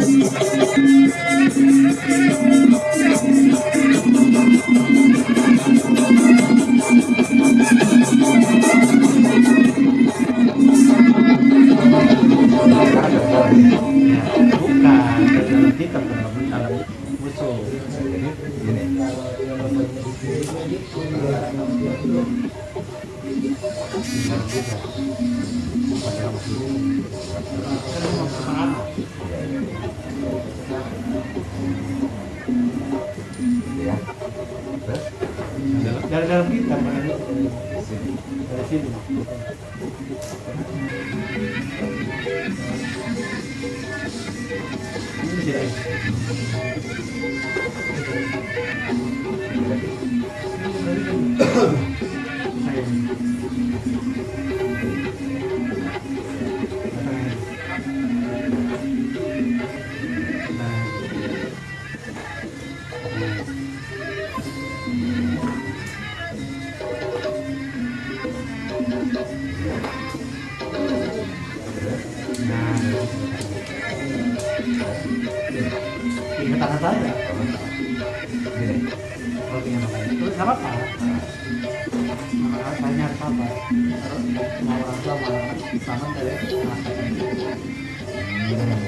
Gracias. Dalam kita dari sini Ingat saya. gini Kalau. Nah, saya nyari sabar. Terus mau orang tua malah sama dari. Hmm.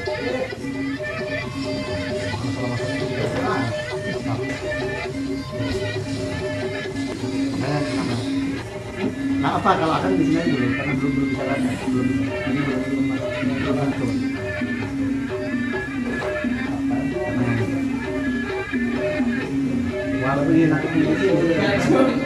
Nah apa kalau akan di sini dulu karena belum belum bisa latihan belum ini belum belum belum masuk.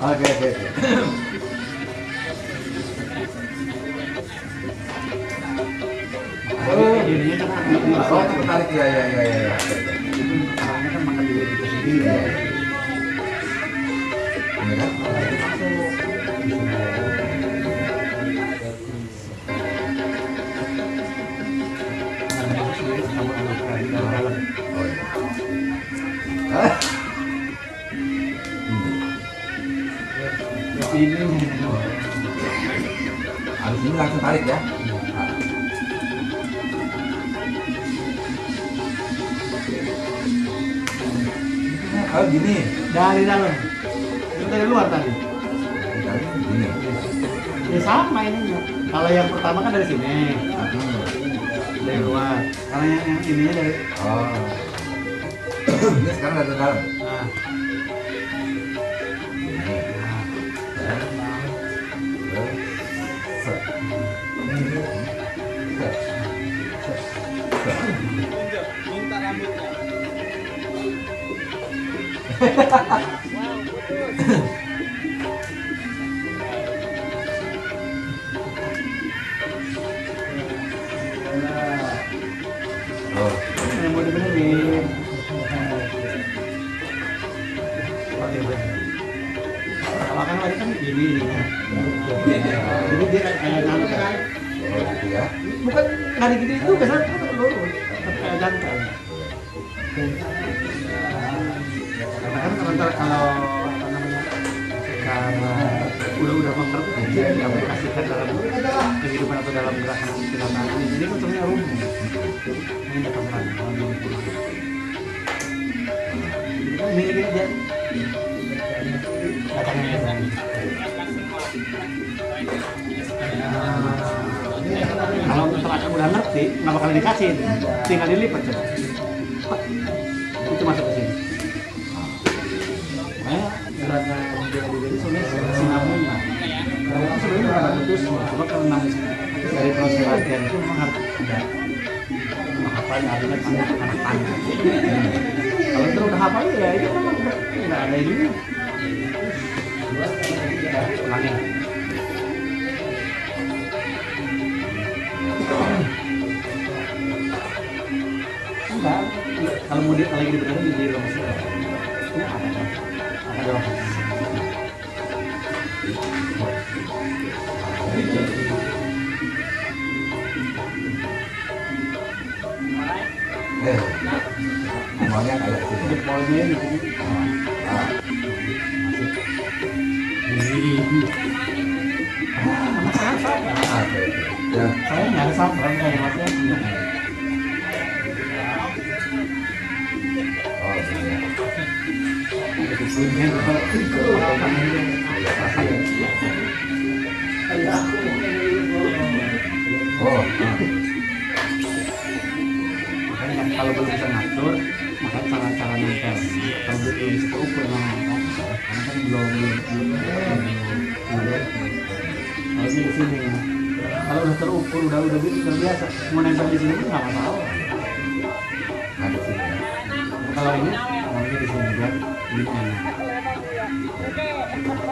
Oke oke Oh, kan oh ya ya ya ya Orangnya kan makan sendiri. ini kan Habis ini langsung tarik ya. Oh gini. Dari dalam. Itu dari luar tadi. Dari Gini. Ya sama ininya. Kalau yang pertama kan dari sini, dari luar. Kalau yang, yang ininya dari Oh. ini sekarang dari dalam. Oh. yang mau dibenerin. Oke, bener. Kalau kan lagi kan gini dia. Oh gitu ya. Bukan nggak digini itu biasanya lurus, kayak jangkar. Karena kan kalau namanya secara udah udah mengerti diaplikasikan dalam kehidupan atau dalam gerakan silaturahmi ini jadi sebenarnya rumit. Ini lagi. Jadi kan mirip aja. Lagi. Kalau misalnya kamu udah ngerti, nggak bakal dikasih, tinggal dilipat coba. Itu masuk. Makanya ini sebenarnya. Kalau itu sebenarnya bukan karena dari proses latihan itu memang harus ada menghafalnya artinya anak tanya. Kalau itu udah ya itu memang nggak ada ini. Saya ya oh, iya. Iya, ya. Oh, ah. kan kalau belum bisa ngatur maka cara-cara nempel kalau belum terukur memang kan karena kan belum belum belum kalau ini di sini kalau udah terukur udah udah gitu terbiasa mau nempel di sini pun nggak masalah. Di sini ya. kalau ini kalau ini di sini biar ini enak.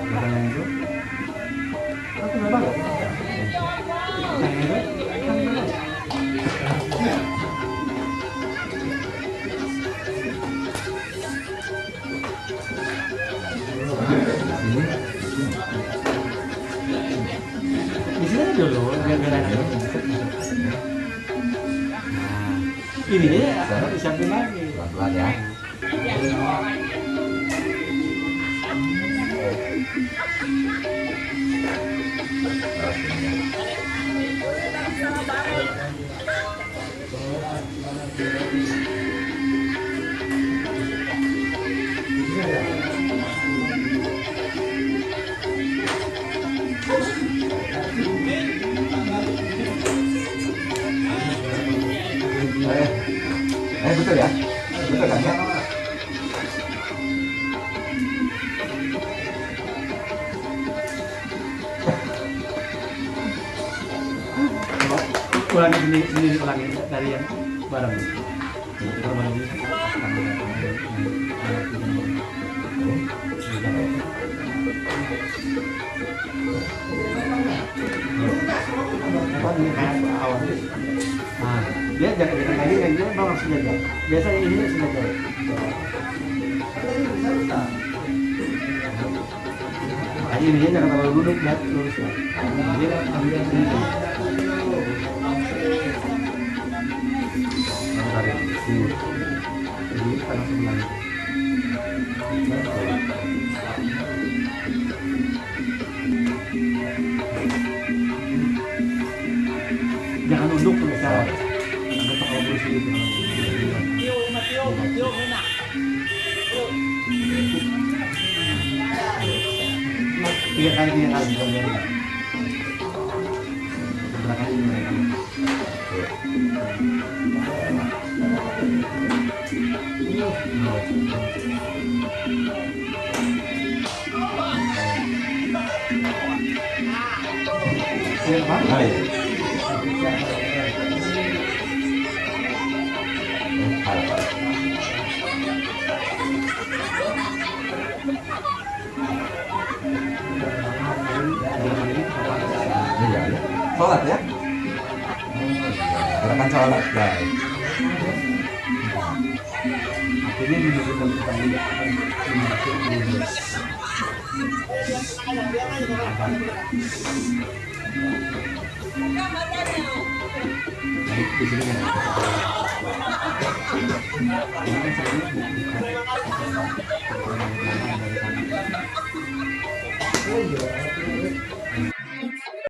Yang itu? Tapi nggak bagus yang kan bagus Ini, di sini aja dulu biar biar enak nah ini ya harus disiapin lagi pelan-pelan ya. Terus ini Eh, eh betul ya? Betul kan ya? Ulangi sendiri sendiri ulangi dari yang barang dia jangan jangan kayak gini kayak gini bawa sengaja biasanya ini sengaja Makanya ini jangan terlalu duduk lurus ya. Dia ambil sini. Yang tarik sebenarnya. Jangan nunduk tuh tiêu mà tiêu tiga kali, tiga kan. Belakang ini mereka. Iya, Pak. Iya. Ini ya. Sholat ya? Gerakan sholat guys. Akhirnya menunjukkan pertanyaan masuk di Baik, di sini kan. Ini kan